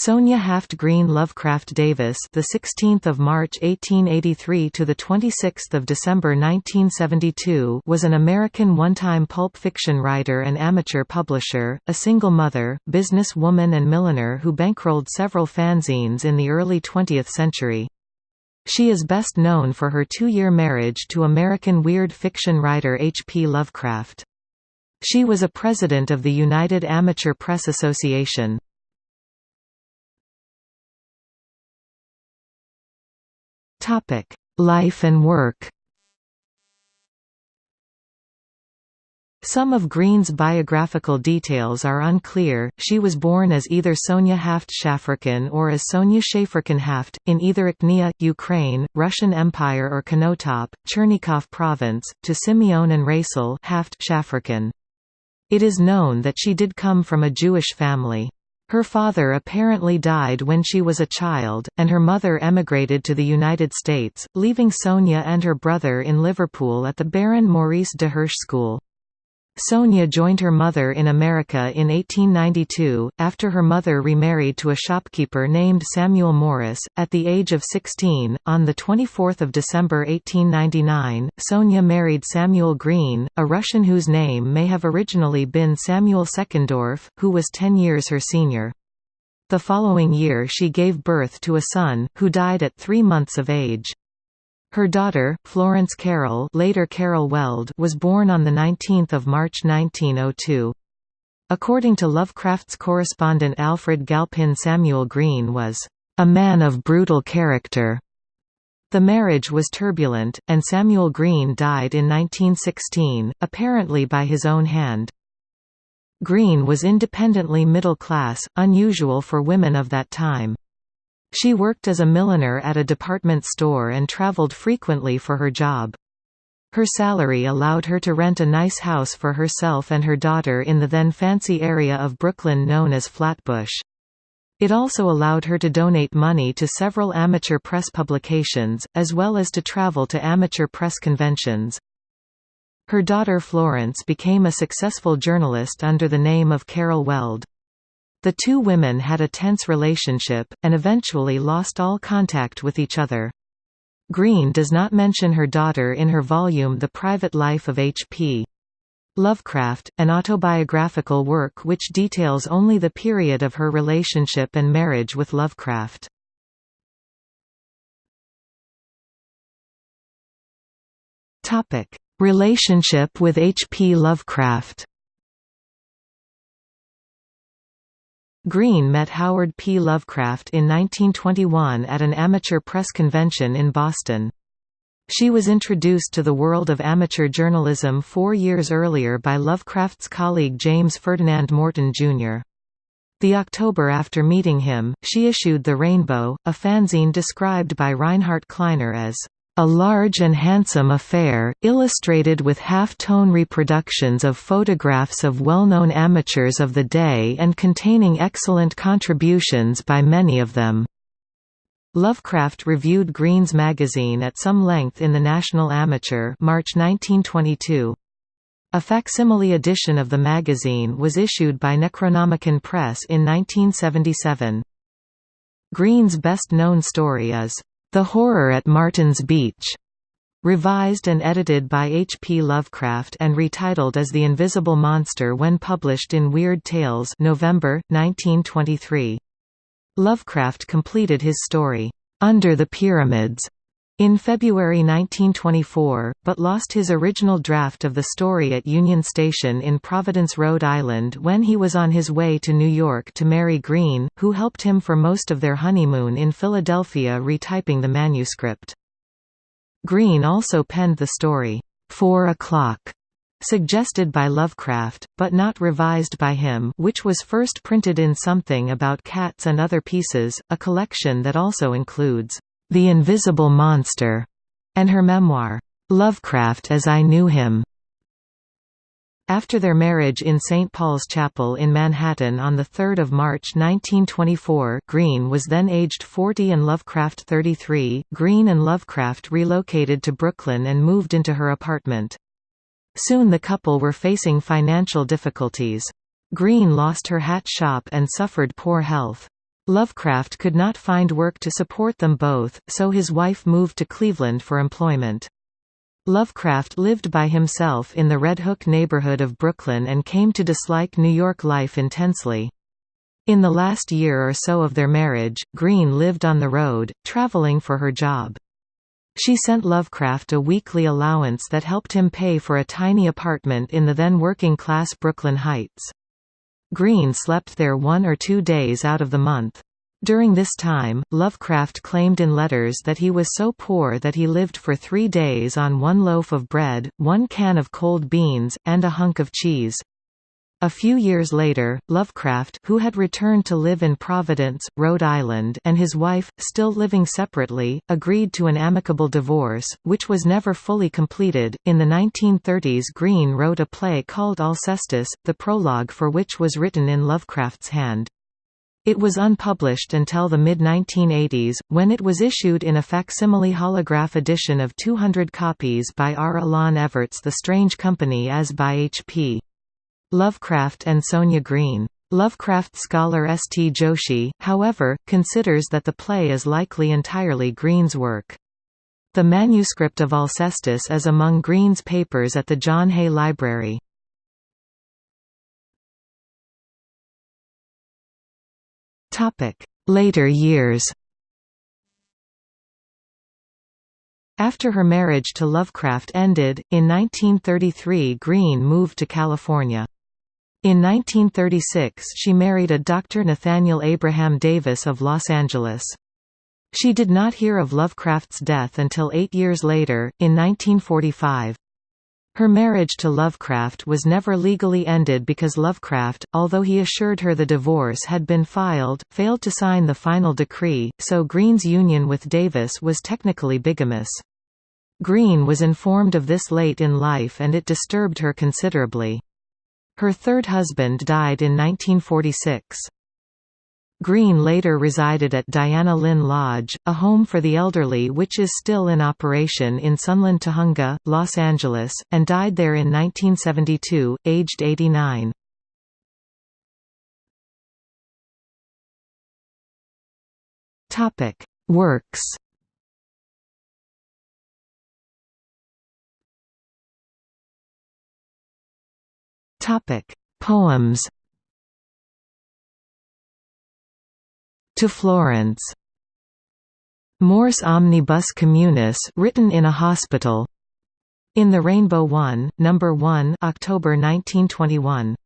Sonia Haft Green Lovecraft Davis, the 16th of March 1883 to the 26th of December 1972, was an American one-time pulp fiction writer and amateur publisher, a single mother, businesswoman and milliner who bankrolled several fanzines in the early 20th century. She is best known for her two-year marriage to American weird fiction writer H. P. Lovecraft. She was a president of the United Amateur Press Association. Topic: Life and work. Some of Green's biographical details are unclear. She was born as either Sonia Haft Shafirkin or as Sonia Shafirkin Haft, in either Ichnia, Ukraine, Russian Empire or Konotop, Chernigov Province, to Simeon and Rachel Haft. It is known that she did come from a Jewish family. Her father apparently died when she was a child, and her mother emigrated to the United States, leaving Sonia and her brother in Liverpool at the Baron Maurice de Hirsch School. Sonia joined her mother in America in 1892, after her mother remarried to a shopkeeper named Samuel Morris. At the age of 16, on 24 December 1899, Sonia married Samuel Green, a Russian whose name may have originally been Samuel Seckendorf, who was ten years her senior. The following year she gave birth to a son, who died at three months of age. Her daughter, Florence Carroll later Carol Weld was born on 19 March 1902. According to Lovecraft's correspondent Alfred Galpin Samuel Green was, "...a man of brutal character." The marriage was turbulent, and Samuel Green died in 1916, apparently by his own hand. Green was independently middle class, unusual for women of that time. She worked as a milliner at a department store and traveled frequently for her job. Her salary allowed her to rent a nice house for herself and her daughter in the then fancy area of Brooklyn known as Flatbush. It also allowed her to donate money to several amateur press publications, as well as to travel to amateur press conventions. Her daughter Florence became a successful journalist under the name of Carol Weld. The two women had a tense relationship, and eventually lost all contact with each other. Green does not mention her daughter in her volume The Private Life of H.P. Lovecraft, an autobiographical work which details only the period of her relationship and marriage with Lovecraft. Relationship with H. P. Lovecraft Green met Howard P. Lovecraft in 1921 at an amateur press convention in Boston. She was introduced to the world of amateur journalism four years earlier by Lovecraft's colleague James Ferdinand Morton, Jr. The October after meeting him, she issued The Rainbow, a fanzine described by Rheinhart Kleiner as a large and handsome affair, illustrated with half-tone reproductions of photographs of well-known amateurs of the day and containing excellent contributions by many of them. Lovecraft reviewed Green's magazine at some length in the National Amateur March 1922. A facsimile edition of the magazine was issued by Necronomicon Press in 1977. Green's best-known story is, the Horror at Martin's Beach, revised and edited by H. P. Lovecraft and retitled as The Invisible Monster when published in Weird Tales November, 1923. Lovecraft completed his story, Under the Pyramids, in February 1924, but lost his original draft of the story at Union Station in Providence, Rhode Island when he was on his way to New York to marry Green, who helped him for most of their honeymoon in Philadelphia retyping the manuscript. Green also penned the story, Four O'Clock, suggested by Lovecraft, but not revised by him which was first printed in Something About Cats and Other Pieces, a collection that also includes the Invisible Monster, and her memoir, Lovecraft as I Knew Him. After their marriage in St. Paul's Chapel in Manhattan on 3 March 1924 Green was then aged 40 and Lovecraft 33. Green and Lovecraft relocated to Brooklyn and moved into her apartment. Soon the couple were facing financial difficulties. Green lost her hat shop and suffered poor health. Lovecraft could not find work to support them both, so his wife moved to Cleveland for employment. Lovecraft lived by himself in the Red Hook neighborhood of Brooklyn and came to dislike New York life intensely. In the last year or so of their marriage, Green lived on the road, traveling for her job. She sent Lovecraft a weekly allowance that helped him pay for a tiny apartment in the then working-class Brooklyn Heights. Green slept there one or two days out of the month. During this time, Lovecraft claimed in letters that he was so poor that he lived for three days on one loaf of bread, one can of cold beans, and a hunk of cheese. A few years later, Lovecraft who had returned to live in Providence, Rhode Island and his wife, still living separately, agreed to an amicable divorce, which was never fully completed. In the 1930s Green wrote a play called Alcestis, the prologue for which was written in Lovecraft's hand. It was unpublished until the mid-1980s, when it was issued in a facsimile holograph edition of 200 copies by R. Alain Everts The Strange Company as by H.P. Lovecraft and Sonia Green. Lovecraft scholar S. T. Joshi, however, considers that the play is likely entirely Green's work. The manuscript of Alcestis is among Green's papers at the John Hay Library. Later years After her marriage to Lovecraft ended, in 1933 Green moved to California. In 1936 she married a Dr. Nathaniel Abraham Davis of Los Angeles. She did not hear of Lovecraft's death until eight years later, in 1945. Her marriage to Lovecraft was never legally ended because Lovecraft, although he assured her the divorce had been filed, failed to sign the final decree, so Green's union with Davis was technically bigamous. Green was informed of this late in life and it disturbed her considerably. Her third husband died in 1946. Green later resided at Diana Lynn Lodge, a home for the elderly which is still in operation in Sunland Tujunga, Los Angeles, and died there in 1972, aged 89. Works Poems To Florence. Mors omnibus communis written in a hospital. In the Rainbow 1, number 1, October 1921.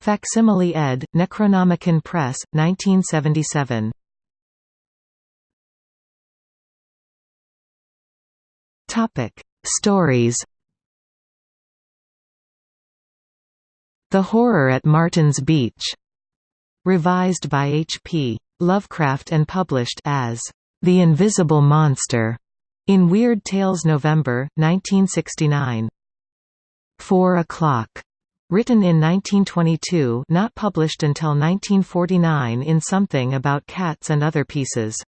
Facsimile ed. Necronomicon Press, 1977. Topic: Stories. The Horror at Martin's Beach. Revised by H.P. Lovecraft and published as The Invisible Monster in Weird Tales November, 1969. Four O'Clock. Written in 1922 not published until 1949 in Something About Cats and Other Pieces.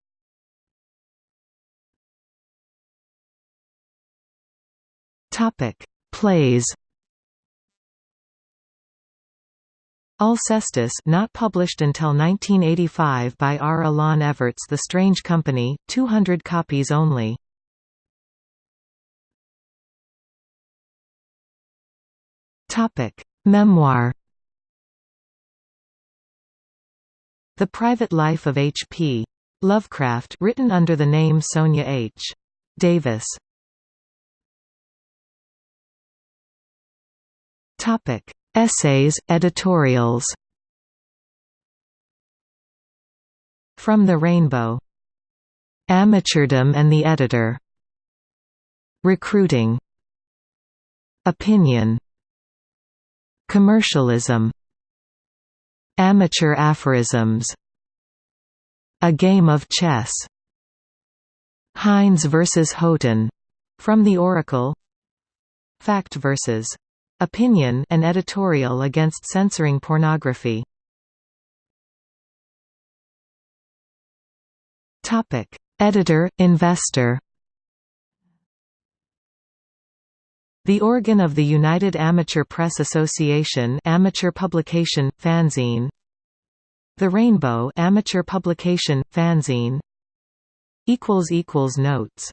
Plays Alcestis not published until 1985 by R. Alain Everts The Strange Company, 200 copies only. Topic Memoir The Private Life of H.P. Lovecraft written under the name Sonia H. Davis Topic Essays, editorials From the Rainbow. Amateurdom and the Editor. Recruiting. Opinion. Commercialism. Amateur aphorisms. A Game of Chess. Hines vs. Houghton. From the Oracle. Fact vs. Opinion an editorial against censoring pornography. Topic: Editor, investor. The organ of the United Amateur Press Association amateur publication, fanzine The Rainbow amateur publication, fanzine equals equals Notes